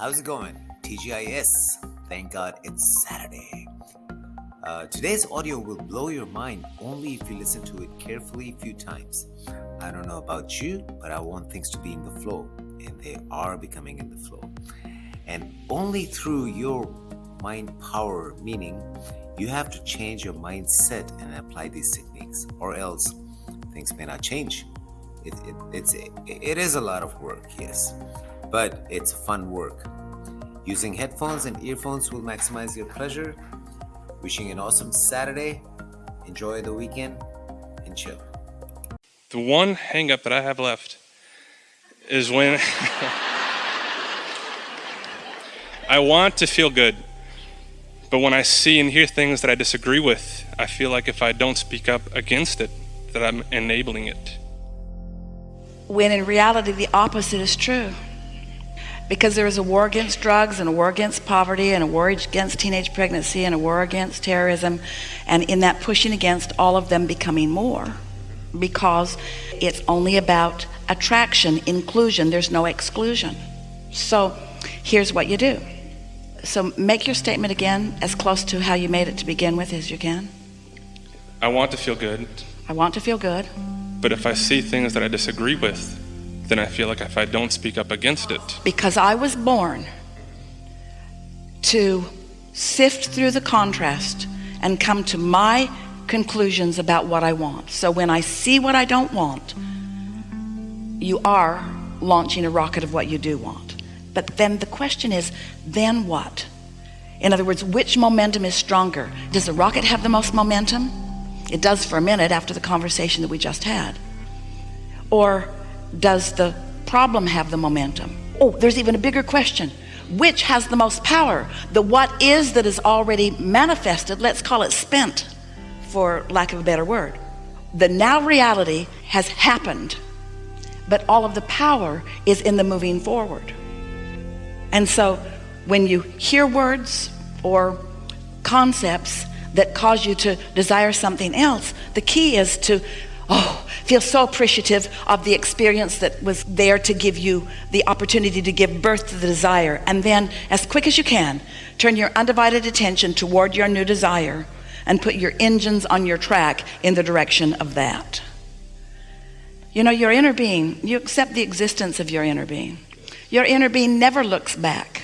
how's it going? TGIS. Thank God it's Saturday. Uh, today's audio will blow your mind only if you listen to it carefully a few times. I don't know about you, but I want things to be in the flow, and they are becoming in the flow. And only through your mind power, meaning you have to change your mindset and apply these techniques, or else things may not change. It, it, it's, it is a lot of work, yes, but it's fun work. Using headphones and earphones will maximize your pleasure. Wishing an awesome Saturday. Enjoy the weekend and chill. The one hangup that I have left is when I want to feel good, but when I see and hear things that I disagree with, I feel like if I don't speak up against it, that I'm enabling it. When in reality, the opposite is true. Because there is a war against drugs and a war against poverty and a war against teenage pregnancy and a war against terrorism, and in that pushing against all of them becoming more because it's only about attraction, inclusion, there's no exclusion. So here's what you do. So make your statement again as close to how you made it to begin with as you can. I want to feel good, I want to feel good, but if I see things that I disagree with, then I feel like if I don't speak up against it, because I was born to sift through the contrast and come to my conclusions about what I want. So when I see what I don't want, you are launching a rocket of what you do want. But then the question is, then what? In other words, which momentum is stronger? Does the rocket have the most momentum? It does for a minute after the conversation that we just had. Or does the problem have the momentum? Oh, there's even a bigger question. Which has the most power? The what is that is already manifested, let's call it spent for lack of a better word. The now reality has happened, but all of the power is in the moving forward. And so when you hear words or concepts that cause you to desire something else, the key is to oh feel so appreciative of the experience that was there to give you the opportunity to give birth to the desire. And then as quick as you can turn your undivided attention toward your new desire and put your engines on your track in the direction of that. You know your inner being you accept the existence of your inner being. Your inner being never looks back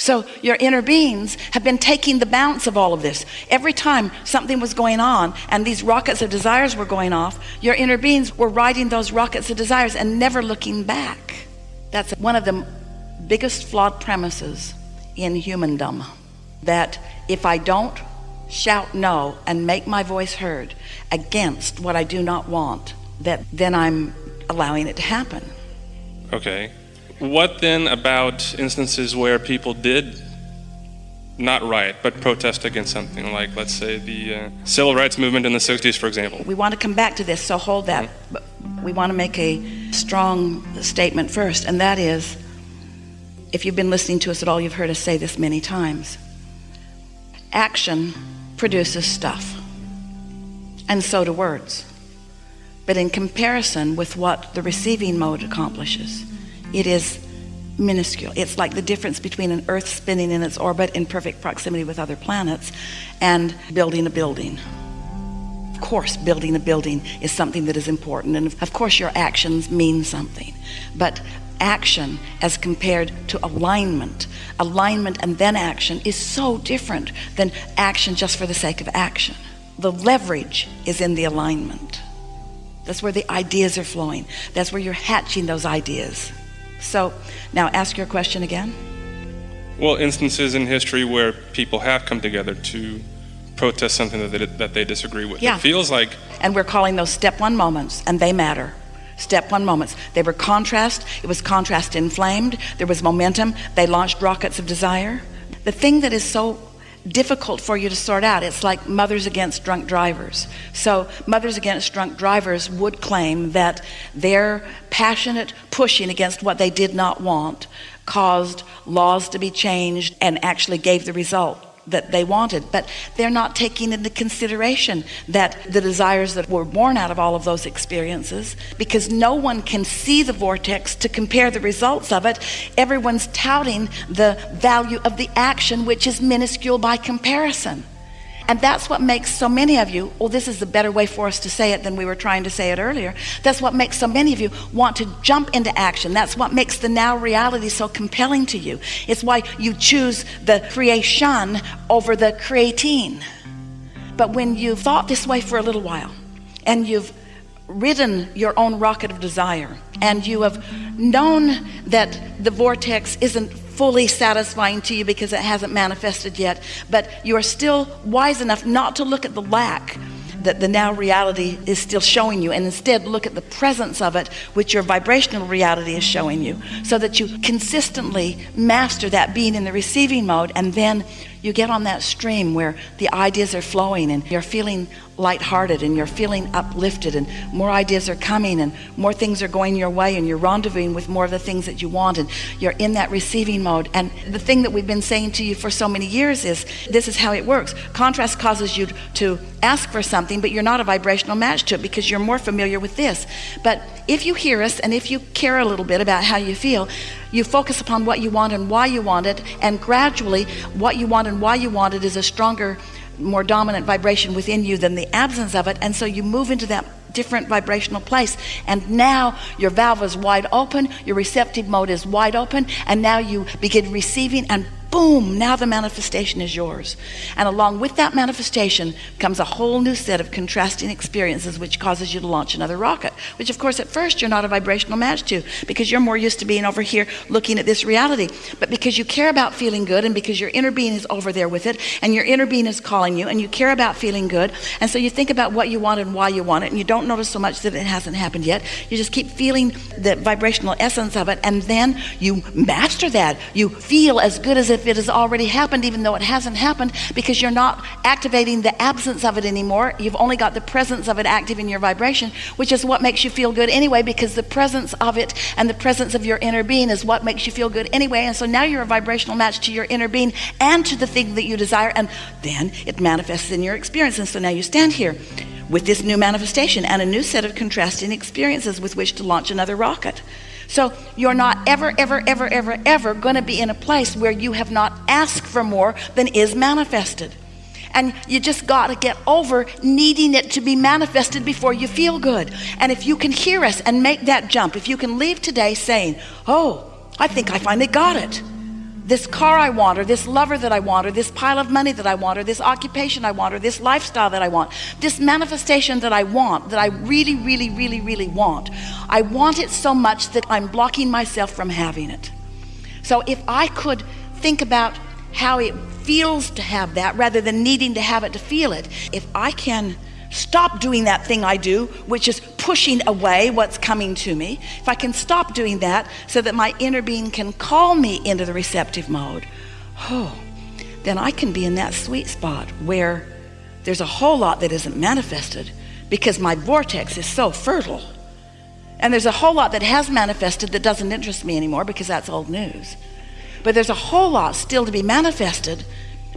so your inner beings have been taking the bounce of all of this. Every time something was going on and these rockets of desires were going off your inner beings were riding those rockets of desires and never looking back. That's one of the biggest flawed premises in humandom that if I don't shout no and make my voice heard against what I do not want that then I'm allowing it to happen. Okay. What then about instances where people did not riot but protest against something like let's say the uh, civil rights movement in the 60s for example? We want to come back to this so hold that. But we want to make a strong statement first and that is if you've been listening to us at all you've heard us say this many times. Action produces stuff and so do words. But in comparison with what the receiving mode accomplishes it is minuscule. It's like the difference between an earth spinning in its orbit in perfect proximity with other planets and building a building. Of course building a building is something that is important and of course your actions mean something. But action as compared to alignment alignment and then action is so different than action just for the sake of action. The leverage is in the alignment. That's where the ideas are flowing. That's where you're hatching those ideas so now ask your question again. Well instances in history where people have come together to protest something that they, that they disagree with. Yeah. it feels like and we're calling those step one moments and they matter. Step one moments. They were contrast. It was contrast inflamed. There was momentum. They launched rockets of desire. The thing that is so difficult for you to sort out. It's like mothers against drunk drivers. So mothers against drunk drivers would claim that their passionate pushing against what they did not want caused laws to be changed and actually gave the result that they wanted but they're not taking into consideration that the desires that were born out of all of those experiences because no one can see the vortex to compare the results of it. Everyone's touting the value of the action which is minuscule by comparison and that's what makes so many of you well this is a better way for us to say it than we were trying to say it earlier. That's what makes so many of you want to jump into action. That's what makes the now reality so compelling to you. It's why you choose the creation over the creating. But when you've thought this way for a little while and you've ridden your own rocket of desire and you have known that the vortex isn't fully satisfying to you because it hasn't manifested yet. But you are still wise enough not to look at the lack that the now reality is still showing you and instead look at the presence of it which your vibrational reality is showing you so that you consistently master that being in the receiving mode and then you get on that stream where the ideas are flowing and you're feeling lighthearted and you're feeling uplifted and more ideas are coming and more things are going your way and you're rendezvousing with more of the things that you want and you're in that receiving mode. And the thing that we've been saying to you for so many years is this is how it works. Contrast causes you to ask for something but you're not a vibrational match to it because you're more familiar with this. But if you hear us and if you care a little bit about how you feel you focus upon what you want and why you want it and gradually what you want and why you want it is a stronger more dominant vibration within you than the absence of it and so you move into that different vibrational place. And now your valve is wide open your receptive mode is wide open and now you begin receiving and boom now the manifestation is yours. And along with that manifestation comes a whole new set of contrasting experiences which causes you to launch another rocket which of course at first you're not a vibrational match to because you're more used to being over here looking at this reality. But because you care about feeling good and because your inner being is over there with it and your inner being is calling you and you care about feeling good and so you think about what you want and why you want it and you don't notice so much that it hasn't happened yet you just keep feeling the vibrational essence of it and then you master that. You feel as good as if if it has already happened even though it hasn't happened because you're not activating the absence of it anymore. You've only got the presence of it active in your vibration which is what makes you feel good anyway because the presence of it and the presence of your inner being is what makes you feel good anyway. And so now you're a vibrational match to your inner being and to the thing that you desire and then it manifests in your experience. And so now you stand here with this new manifestation and a new set of contrasting experiences with which to launch another rocket so you're not ever, ever, ever, ever, ever going to be in a place where you have not asked for more than is manifested. And you just got to get over needing it to be manifested before you feel good. And if you can hear us and make that jump, if you can leave today saying, Oh, I think I finally got it this car I want or this lover that I want or this pile of money that I want or this occupation I want or this lifestyle that I want this manifestation that I want that I really really really really want I want it so much that I'm blocking myself from having it. So if I could think about how it feels to have that rather than needing to have it to feel it if I can stop doing that thing I do which is pushing away what's coming to me. If I can stop doing that so that my inner being can call me into the receptive mode oh then I can be in that sweet spot where there's a whole lot that isn't manifested because my vortex is so fertile. And there's a whole lot that has manifested that doesn't interest me anymore because that's old news. But there's a whole lot still to be manifested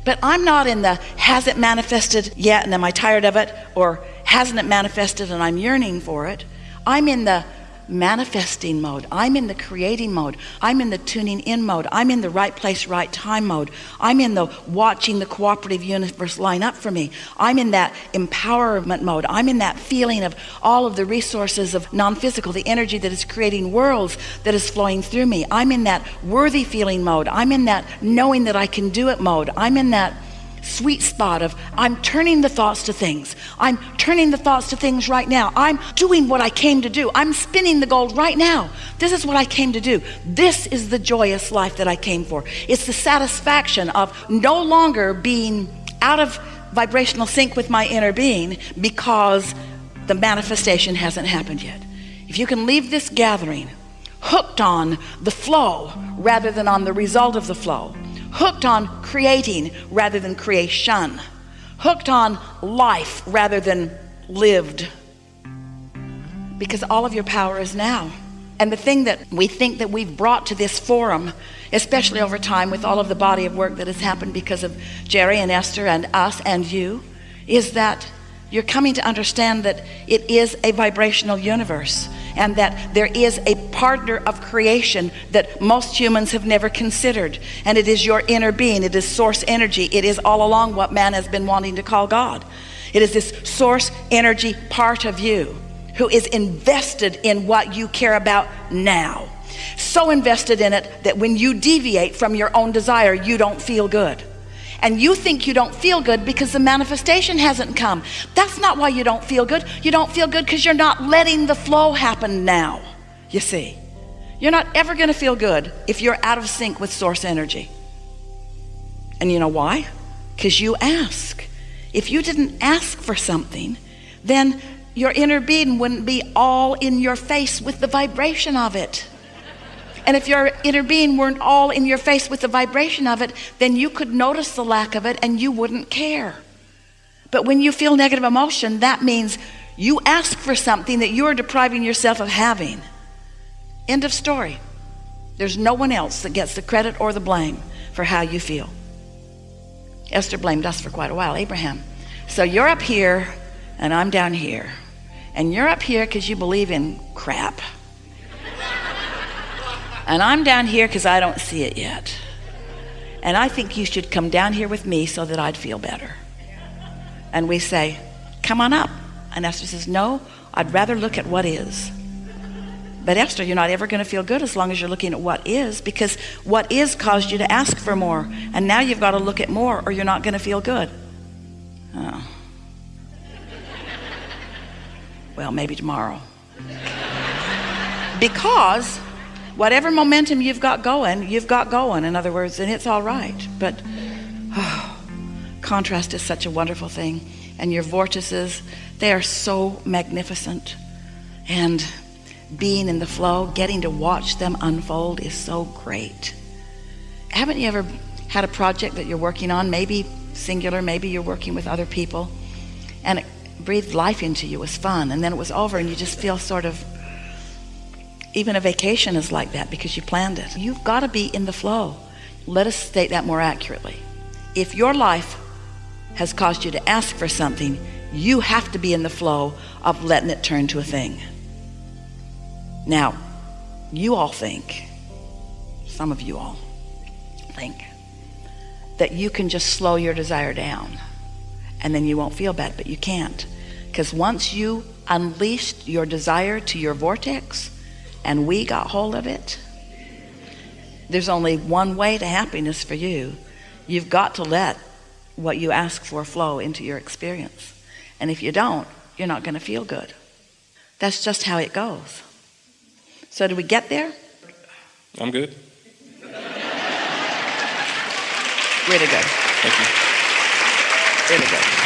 but I'm not in the has it manifested yet and am I tired of it? or hasn't it manifested and I'm yearning for it? I'm in the manifesting mode. I'm in the creating mode. I'm in the tuning in mode. I'm in the right place right time mode. I'm in the watching the cooperative universe line up for me. I'm in that empowerment mode. I'm in that feeling of all of the resources of non-physical the energy that is creating worlds that is flowing through me. I'm in that worthy feeling mode. I'm in that knowing that I can do it mode. I'm in that sweet spot of I'm turning the thoughts to things. I'm turning the thoughts to things right now. I'm doing what I came to do. I'm spinning the gold right now. This is what I came to do. This is the joyous life that I came for. It's the satisfaction of no longer being out of vibrational sync with my inner being because the manifestation hasn't happened yet. If you can leave this gathering hooked on the flow rather than on the result of the flow hooked on creating rather than creation. Hooked on life rather than lived. Because all of your power is now. And the thing that we think that we've brought to this forum especially over time with all of the body of work that has happened because of Jerry and Esther and us and you, is that you're coming to understand that it is a vibrational universe and that there is a partner of creation that most humans have never considered. And it is your inner being. It is source energy. It is all along what man has been wanting to call God. It is this source energy part of you who is invested in what you care about now. So invested in it that when you deviate from your own desire you don't feel good and you think you don't feel good because the manifestation hasn't come. That's not why you don't feel good. You don't feel good because you're not letting the flow happen now you see. You're not ever going to feel good if you're out of sync with source energy. And you know why? Because you ask. If you didn't ask for something then your inner being wouldn't be all in your face with the vibration of it and if your inner being weren't all in your face with the vibration of it then you could notice the lack of it and you wouldn't care. But when you feel negative emotion that means you ask for something that you're depriving yourself of having. End of story. There's no one else that gets the credit or the blame for how you feel. Esther blamed us for quite a while Abraham. So you're up here and I'm down here. And you're up here because you believe in crap and I'm down here because I don't see it yet. And I think you should come down here with me so that I'd feel better. And we say come on up. And Esther says no I'd rather look at what is. But Esther you're not ever going to feel good as long as you're looking at what is because what is caused you to ask for more and now you've got to look at more or you're not going to feel good. Oh. well maybe tomorrow. Because whatever momentum you've got going you've got going in other words and it's all right. But oh, contrast is such a wonderful thing and your vortices they are so magnificent. And being in the flow getting to watch them unfold is so great. Haven't you ever had a project that you're working on maybe singular maybe you're working with other people and it breathed life into you it was fun and then it was over and you just feel sort of even a vacation is like that because you planned it. You've got to be in the flow. Let us state that more accurately. If your life has caused you to ask for something you have to be in the flow of letting it turn to a thing. Now you all think some of you all think that you can just slow your desire down and then you won't feel bad but you can't. Because once you unleashed your desire to your vortex and we got hold of it. There's only one way to happiness for you. You've got to let what you ask for flow into your experience. And if you don't you're not going to feel good. That's just how it goes. So do we get there? I'm good. Really good. Thank you. Really good